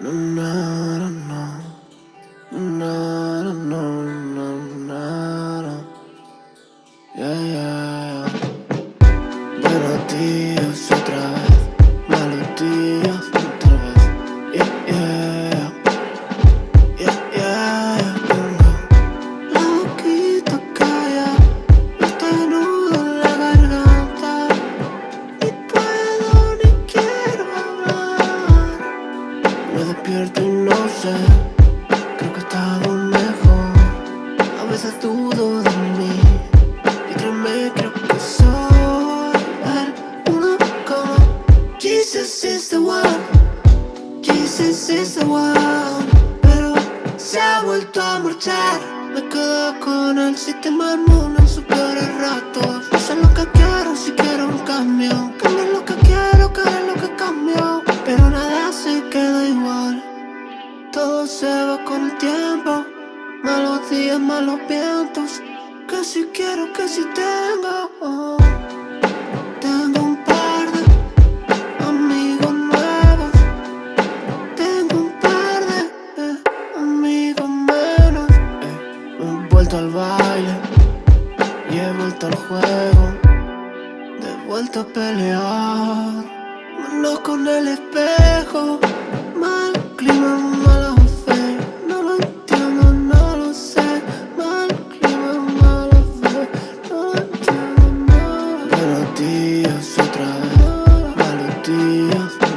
yeah, yeah. Despierto y no sé, creo que he estado mejor. A veces dudo de mí, y créeme, creo que soy el uno como Jesus is the one, Jesus is the one. Pero se ha vuelto a marchar, me quedo con el sistema inmune en sus peores ratos. No Todo se va con el tiempo, malos días, malos vientos. Que si quiero, que si tengo. Tengo un par de amigos nuevos. Tengo un par de eh, amigos menos. Eh, he vuelto al baile y he vuelto al juego. De vuelta a pelear, manos con el espejo. Mal clima días otra vez, malos días.